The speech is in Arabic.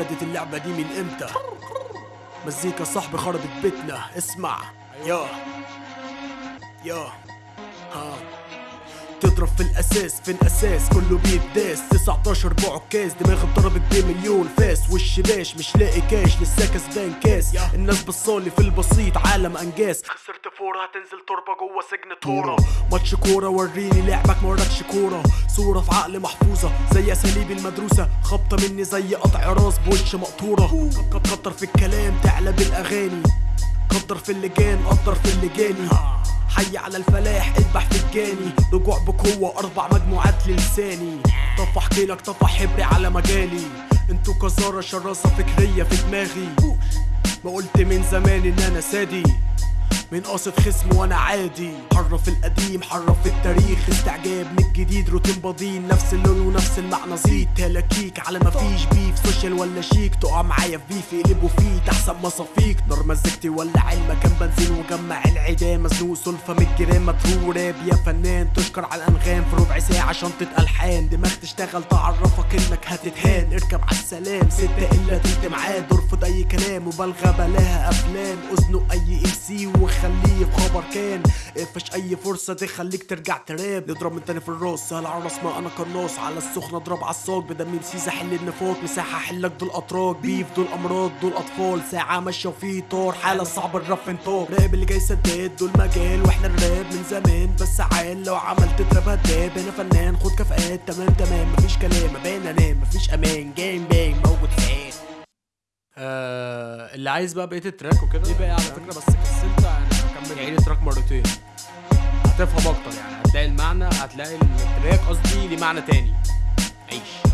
ابتدت اللعبة دي من إمتى؟ مزيكا صاحبي خربت بيتنا اسمع. يا يا تضرب في الأساس في الأساس كله بيداس 19 بعكاز دماغي اتضربت بمليون فاس. وش باش؟ مش لاقي كاش لسه كسبان كاس. الناس بصالي في البسيط عالم أنجاز. خسرت فورة هتنزل تربة جوه سجن تورا ماتش كورة وريني لعبك ما وراكش كورة. صورة في عقل محفوظة زي أساليب المدروسة. خبطة مني زي قطع راس بوش مقطورة. كت- كتر في الكلام تعلى بالأغاني. قدر في اللجان قدر في اللجاني. حي على الفلاح اذبح في الجاني. رجوع بقوة أربع مجموعات للساني طف احكي لك طف حبري على مجالي. أنتوا كزارة شراسة فكرية في دماغي. ما قلت من زمان إن أنا سادي. من قاصد خصم وأنا عادي. حرف القديم حرف التاريخ. استعجاب من الجديد روتين بضين. نفس اللون ونفس المعنى زيد تلاكيك على ما فيش بيف سوشيال ولا شيك تقع معايا في بيف يقلبوا فيه تحسن مصافيك. نار مزجتي ولا علم. كان بنزين وجمع العيدان مزنوق سلفة من الجيران. مترو راب يا فنان تشكر على الأنغام. في ربع ساعة شنطة الحان دماغ تشتغل تعرفك إنك هتتهان. اركب على السلام. ستة إلا تلت معاد ارفض أي كلام. مبالغة بلاها أفلام. أذنه أي إم سي. وخليه في خبر كان. اقفش أي فرصة تخليك ترجع تراب. نضرب من تاني في الراس سهل على ما أنا قناص على السخنة اضرب على الصاج بدم مسيسة حل النفاق مساحة حلك دول اتراك بيف دول أمراض دول أطفال. ساعة ماشية وفي طار حالة صعب الرف انطاق راب اللي جاي سداد دول مجال وإحنا الراب من زمان. بس عال لو عملت تراب هداب أنا فنان خد كفاءات تمام تمام. مفيش كلام بان أنام. مفيش أمان جيم بانج اللي عايز بقى بقية التراك وكده. دي بقى على فكرة بس كسلت يعني اكمل يعني تراك مرتين؟ هتفهم أكتر يعني هتلاقي المعنى هتلاقي التراك قصدي ليه معنى تاني. عيش.